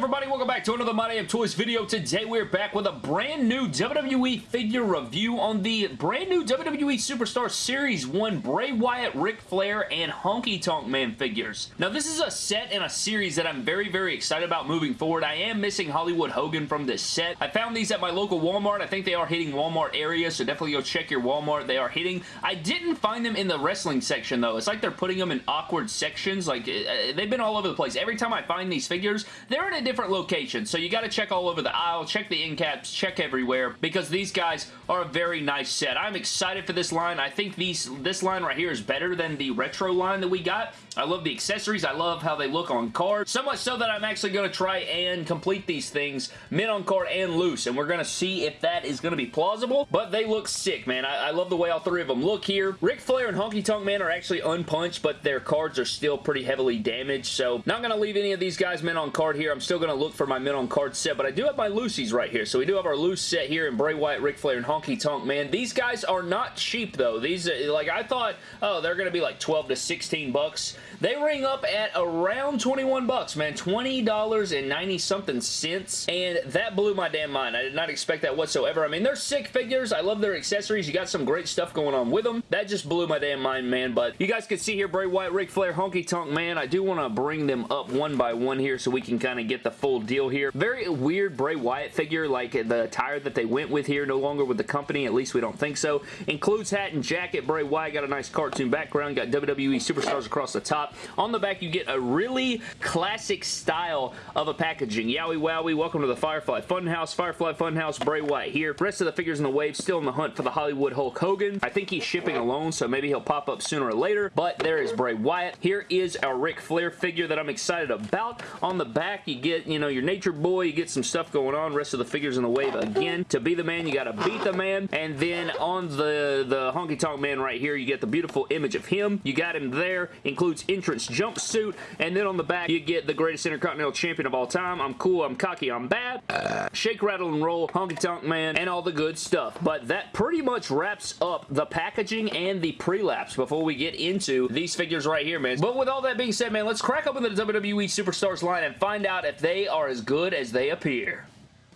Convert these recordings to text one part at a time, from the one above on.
everybody? Welcome back to another My Damn Toys video. Today we're back with a brand new WWE figure review on the brand new WWE Superstar Series 1 Bray Wyatt, Ric Flair, and Honky Tonk Man figures. Now this is a set and a series that I'm very, very excited about moving forward. I am missing Hollywood Hogan from this set. I found these at my local Walmart. I think they are hitting Walmart area, so definitely go check your Walmart. They are hitting. I didn't find them in the wrestling section though. It's like they're putting them in awkward sections. Like uh, they've been all over the place. Every time I find these figures, they're in a different locations, so you got to check all over the aisle, check the end caps, check everywhere, because these guys are a very nice set. I'm excited for this line. I think these this line right here is better than the retro line that we got. I love the accessories. I love how they look on card. So much so that I'm actually going to try and complete these things mint on card and loose, and we're going to see if that is going to be plausible, but they look sick, man. I, I love the way all three of them look here. Ric Flair and Honky Tonk Man are actually unpunched, but their cards are still pretty heavily damaged, so not going to leave any of these guys mint on card here. I'm still going to look for my mint on card set, but I do have my loosies right here. So we do have our loose set here in Bray Wyatt, Ric Flair, and Honky Tonk Man. These guys are not cheap, though. These, uh, like, I thought, oh, they're going to be like 12 to 16 bucks. They ring up at around 21 bucks, man. $20 and 90 something cents, and that blew my damn mind. I did not expect that whatsoever. I mean, they're sick figures. I love their accessories. You got some great stuff going on with them. That just blew my damn mind, man, but you guys can see here Bray Wyatt, Ric Flair, Honky Tonk Man. I do want to bring them up one by one here so we can kind of get the full deal here. Very weird Bray Wyatt figure, like the attire that they went with here, no longer with the company, at least we don't think so. Includes hat and jacket. Bray Wyatt got a nice cartoon background, got WWE Superstars across the top. On the back, you get a really classic style of a packaging. Yowie Wowie, welcome to the Firefly Funhouse. Firefly Funhouse, Bray Wyatt here. Rest of the figures in the wave still in the hunt for the Hollywood Hulk Hogan. I think he's shipping alone, so maybe he'll pop up sooner or later, but there is Bray Wyatt. Here is our Ric Flair figure that I'm excited about. On the back, you get, you know, your Nature Boy, you get some stuff going on. Rest of the figures in the wave again. To be the man, you gotta beat the man. And then on the, the Honky Tonk Man right here, you get the beautiful image of him. You got him there. Includes entrance jumpsuit. And then on the back, you get the greatest Intercontinental Champion of all time. I'm cool, I'm cocky, I'm bad. Uh, shake, rattle, and roll, Honky Tonk Man, and all the good stuff. But that pretty much wraps up the packaging and the pre-laps before we get into these figures right here, man. But with all that being said, man, let's crack open the WWE Superstars line and find out if they are as good as they appear.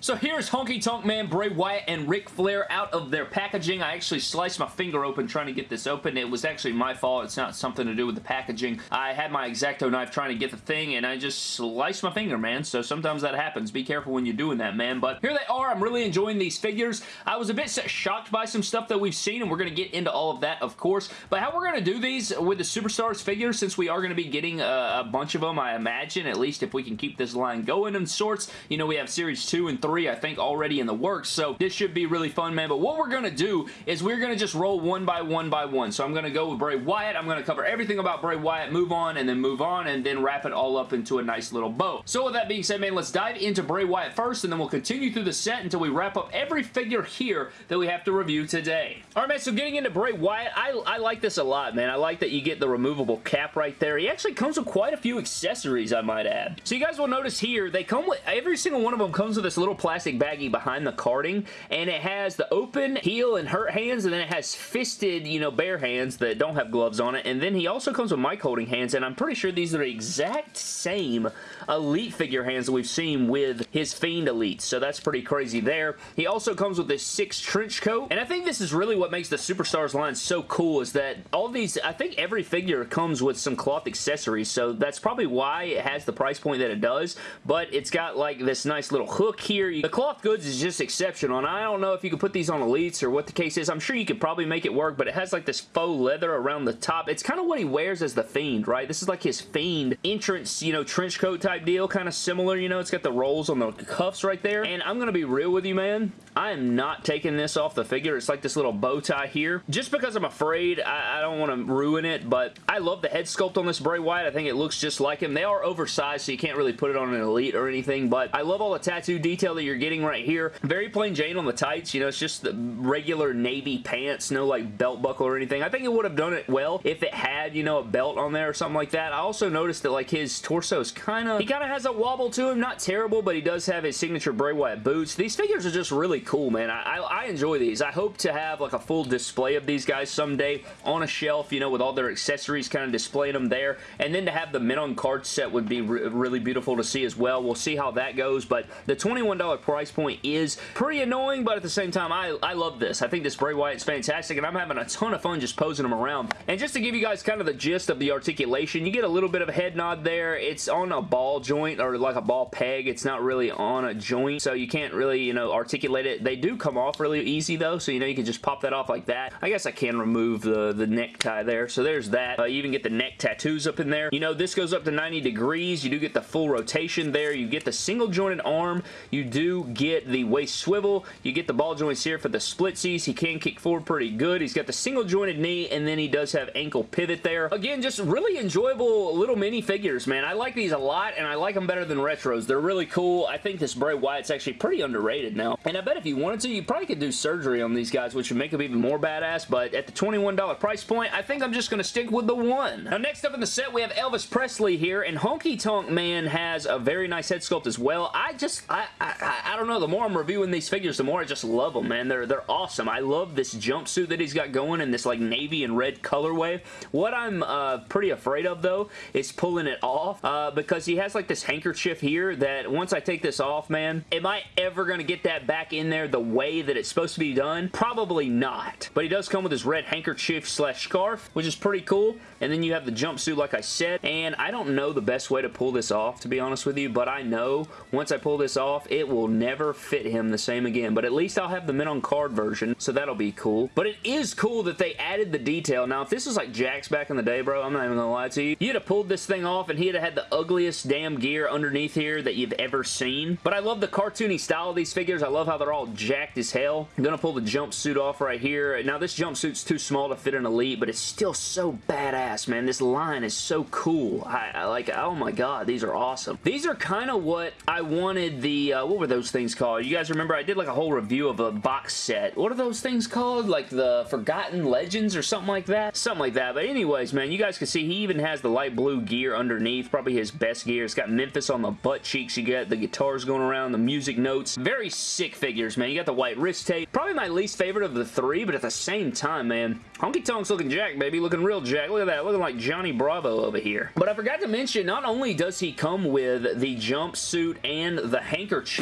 So here's Honky Tonk Man, Bray Wyatt, and Ric Flair out of their packaging. I actually sliced my finger open trying to get this open. It was actually my fault. It's not something to do with the packaging. I had my X-Acto knife trying to get the thing, and I just sliced my finger, man. So sometimes that happens. Be careful when you're doing that, man. But here they are. I'm really enjoying these figures. I was a bit shocked by some stuff that we've seen, and we're going to get into all of that, of course. But how we're going to do these with the Superstars figures, since we are going to be getting a, a bunch of them, I imagine, at least if we can keep this line going in sorts. You know, we have Series 2 and 3 I think, already in the works, so this should be really fun, man. But what we're going to do is we're going to just roll one by one by one. So I'm going to go with Bray Wyatt. I'm going to cover everything about Bray Wyatt, move on, and then move on, and then wrap it all up into a nice little bow. So with that being said, man, let's dive into Bray Wyatt first, and then we'll continue through the set until we wrap up every figure here that we have to review today. All right, man, so getting into Bray Wyatt, I, I like this a lot, man. I like that you get the removable cap right there. He actually comes with quite a few accessories, I might add. So you guys will notice here, they come with, every single one of them comes with this little plastic baggie behind the carding, and it has the open, heel, and hurt hands, and then it has fisted, you know, bare hands that don't have gloves on it, and then he also comes with mic holding hands, and I'm pretty sure these are the exact same Elite figure hands that we've seen with his Fiend Elites, so that's pretty crazy there. He also comes with this six trench coat, and I think this is really what makes the Superstars line so cool is that all these, I think every figure comes with some cloth accessories, so that's probably why it has the price point that it does, but it's got like this nice little hook here. The cloth goods is just exceptional, and I don't know if you could put these on Elites or what the case is. I'm sure you could probably make it work, but it has like this faux leather around the top. It's kind of what he wears as the Fiend, right? This is like his Fiend entrance, you know, trench coat type deal, kind of similar, you know, it's got the rolls on the cuffs right there, and I'm going to be real with you, man. I am not taking this off the figure. It's like this little bow tie here. Just because I'm afraid, I, I don't want to ruin it, but I love the head sculpt on this Bray Wyatt. I think it looks just like him. They are oversized, so you can't really put it on an Elite or anything, but I love all the tattoo detail that you're getting right here. Very plain Jane on the tights. You know, it's just the regular navy pants, no like belt buckle or anything. I think it would have done it well if it had, you know, a belt on there or something like that. I also noticed that like his torso is kind of, he kind of has a wobble to him. Not terrible, but he does have his signature Bray Wyatt boots. These figures are just really cool, man. I, I, I enjoy these. I hope to have like a full display of these guys someday on a shelf, you know, with all their accessories kind of displaying them there. And then to have the mint on card set would be re really beautiful to see as well. We'll see how that goes, but the $21 price point is pretty annoying, but at the same time, I, I love this. I think this Bray Wyatt's fantastic, and I'm having a ton of fun just posing them around. And just to give you guys kind of the gist of the articulation, you get a little bit of a head nod there. It's on a ball joint or like a ball peg. It's not really on a joint, so you can't really, you know, articulate it. They do come off really easy though, so you know you can just pop that off like that. I guess I can remove the, the necktie there, so there's that. Uh, you even get the neck tattoos up in there. You know, this goes up to 90 degrees. You do get the full rotation there. You get the single jointed arm. You do get the waist swivel. You get the ball joints here for the splitsies. He can kick forward pretty good. He's got the single jointed knee, and then he does have ankle pivot there. Again, just really enjoyable little mini figures, man. I like these a lot, and I like them better than retros. They're really cool. I think this Bray Wyatt's actually pretty underrated now. And I bet if you wanted to, you probably could do surgery on these guys, which would make them even more badass, but at the $21 price point, I think I'm just going to stick with the one. Now, next up in the set, we have Elvis Presley here, and Honky Tonk Man has a very nice head sculpt as well. I just, I, I, I, I don't know, the more I'm reviewing these figures, the more I just love them, man. They're, they're awesome. I love this jumpsuit that he's got going in this, like, navy and red colorway. What I'm uh, pretty afraid of, though, is pulling it off, uh, because he has, like, this handkerchief here that once I take this off, man, am I ever going to get that back in there the way that it's supposed to be done? Probably not. But he does come with his red handkerchief slash scarf, which is pretty cool. And then you have the jumpsuit, like I said, and I don't know the best way to pull this off, to be honest with you, but I know once I pull this off, it will never fit him the same again. But at least I'll have the mint on card version, so that'll be cool. But it is cool that they added the detail. Now, if this was like Jakks back in the day, bro, I'm not even gonna lie to you, you'd have pulled this thing off and he'd have had the ugliest damn gear underneath here that you've ever seen. But I love the cartoony style of these figures. I love how they're all jacked as hell. I'm gonna pull the jumpsuit off right here. Now, this jumpsuit's too small to fit an Elite, but it's still so badass, man. This line is so cool. I, I like, oh my god, these are awesome. These are kind of what I wanted the, uh, what were those things called? You guys remember I did like a whole review of a box set. What are those things called? Like the Forgotten Legends or something like that? Something like that. But anyways, man, you guys can see he even has the light blue gear underneath. Probably his best gear. It's got Memphis on the butt cheeks. You get the guitars going around, the music notes. Very sick figures, man. You got the white wrist tape. Probably my least favorite of the three, but at the same time, man, Honky Tonk's looking jack, baby. Looking real jack. Look at that. Looking like Johnny Bravo over here. But I forgot to mention, not only does he come with the jumpsuit and the handkerchief,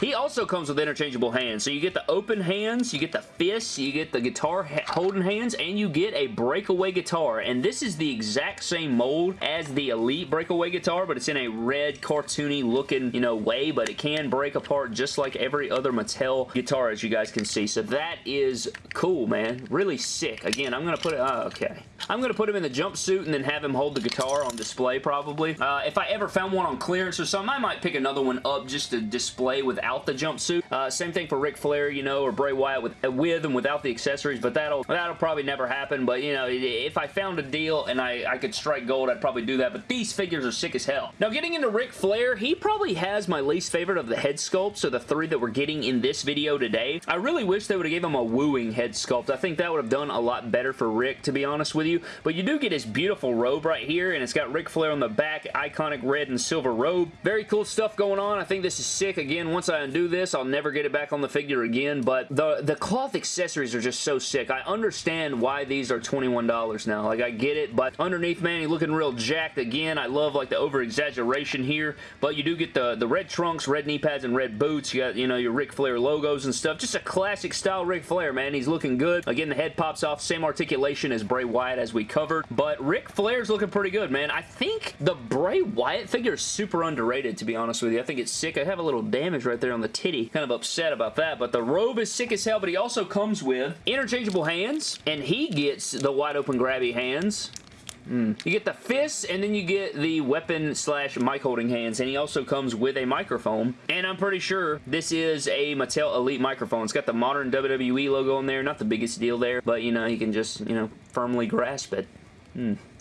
he also comes with interchangeable hands. So you get the open hands, you get the fists, you get the guitar holding hands, and you get a breakaway guitar. And this is the exact same mold as the Elite breakaway guitar, but it's in a red cartoony looking, you know, way, but it can break apart just like every other Mattel guitar, as you guys can see. So that is cool, man. Really sick. Again, I'm going to put it, oh, okay. I'm going to put him in the jumpsuit and then have him hold the guitar on display, probably. Uh, if I ever found one on clearance or something, I might pick another one up just to display without the jumpsuit. Uh, same thing for Ric Flair, you know, or Bray Wyatt with, with and without the accessories, but that'll that'll probably never happen. But, you know, if I found a deal and I, I could strike gold, I'd probably do that. But these figures are sick as hell. Now, getting into Ric Flair, he probably has my least favorite of the head sculpts, so the three that we're getting in this video today. I really wish they would have gave him a wooing head sculpt. I think that would have done a lot better for Ric, to be honest with you. But you do get his beautiful robe right here, and it's got Ric Flair on the back, iconic red and silver robe. Very cool stuff going on. I think this is sick. Again, once I undo this, I'll never get it back on the figure again, but the, the cloth accessories are just so sick. I understand why these are $21 now. Like, I get it, but underneath, man, he's looking real jacked. Again, I love, like, the over-exaggeration here, but you do get the, the red trunks, red knee pads, and red boots. You got, you know, your Ric Flair logos and stuff. Just a classic style Ric Flair, man. He's looking good. Again, the head pops off. Same articulation as Bray Wyatt as we covered, but Ric Flair's looking pretty good, man. I think the Bray Wyatt figure is super underrated, to be honest with you. I think it's sick. I have a little damage right there on the titty. Kind of upset about that, but the robe is sick as hell, but he also comes with interchangeable hands, and he gets the wide open grabby hands. Mm. You get the fists, and then you get the weapon slash mic holding hands, and he also comes with a microphone, and I'm pretty sure this is a Mattel Elite microphone. It's got the modern WWE logo on there, not the biggest deal there, but, you know, you can just, you know, firmly grasp it.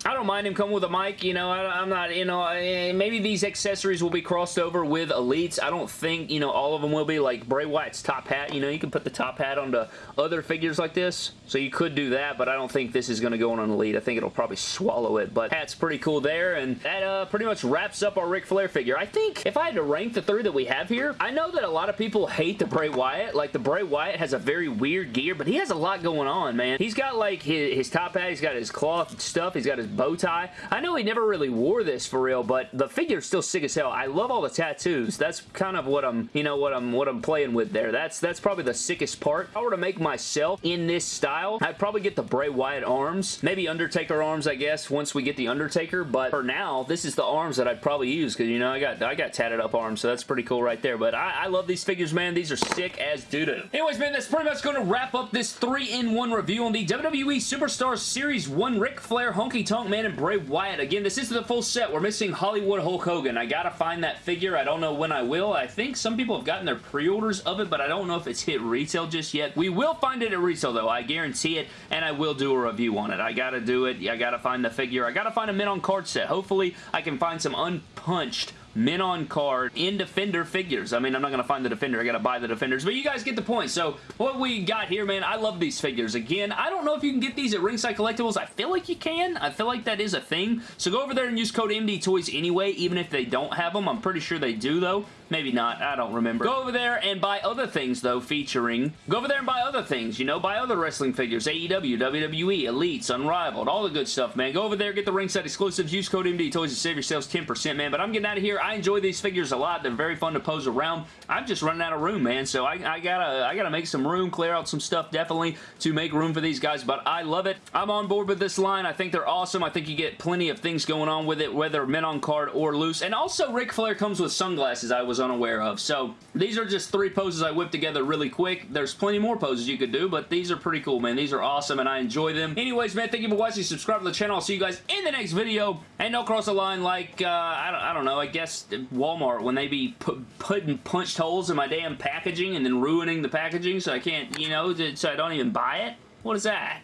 I don't mind him coming with a mic, you know, I, am not, you know, maybe these accessories will be crossed over with Elites. I don't think, you know, all of them will be like Bray Wyatt's top hat, you know, you can put the top hat onto other figures like this, so you could do that, but I don't think this is going to go on an Elite. I think it'll probably swallow it, but hat's pretty cool there, and that uh, pretty much wraps up our Ric Flair figure. I think if I had to rank the three that we have here, I know that a lot of people hate the Bray Wyatt. Like, the Bray Wyatt has a very weird gear, but he has a lot going on, man. He's got, like, his, his top hat, he's got his cloth stuff, he's got his bow tie. I know he never really wore this for real, but the figure's still sick as hell. I love all the tattoos. That's kind of what I'm, you know, what I'm what I'm playing with there. That's that's probably the sickest part. If I were to make myself in this style, I'd probably get the Bray Wyatt arms. Maybe Undertaker arms, I guess, once we get the Undertaker, but for now, this is the arms that I'd probably use because, you know, I got I got tatted up arms, so that's pretty cool right there. But I, I love these figures, man. These are sick as doo-doo. Anyways, man, that's pretty much going to wrap up this 3-in-1 review on the WWE Superstars Series 1 Ric Flair, Honky Tonk Man, and Bray Wyatt. Again, this is the full set. We're missing Hollywood Hulk Hogan. I gotta find that figure. I don't know when I will. I think some people have gotten their pre-orders of it, but I don't know if it's hit retail just yet. We will find it at retail, though. I guarantee it, and I will do a review on it. I gotta do it. I gotta find the figure. I gotta find a mint on card set. Hopefully, I can find some unpunched mint on card in Defender figures. I mean, I'm not going to find the Defender. I got to buy the Defenders, but you guys get the point. So what we got here, man, I love these figures. Again, I don't know if you can get these at Ringside Collectibles. I feel like you can. I feel like that is a thing. So go over there and use code MD Toys anyway, even if they don't have them. I'm pretty sure they do, though. Maybe not. I don't remember. Go over there and buy other things, though, featuring... Go over there and buy other things, you know? Buy other wrestling figures. AEW, WWE, Elites, Unrivaled, all the good stuff, man. Go over there, get the ringside exclusives. Use code MD Toys to save yourselves 10%, man. But I'm getting out of here. I enjoy these figures a lot. They're very fun to pose around. I'm just running out of room, man. So I, I gotta I gotta make some room, clear out some stuff, definitely, to make room for these guys. But I love it. I'm on board with this line. I think they're awesome. I think you get plenty of things going on with it, whether mint on card or loose. And also, Ric Flair comes with sunglasses I was unaware of. So so these are just three poses I whipped together really quick. There's plenty more poses you could do, but these are pretty cool, man. These are awesome, and I enjoy them. Anyways, man, thank you for watching. Subscribe to the channel. I'll see you guys in the next video. And don't cross the line like, uh, I, don't, I don't know, I guess Walmart, when they be pu putting punched holes in my damn packaging and then ruining the packaging so I can't, you know, so I don't even buy it. What is that?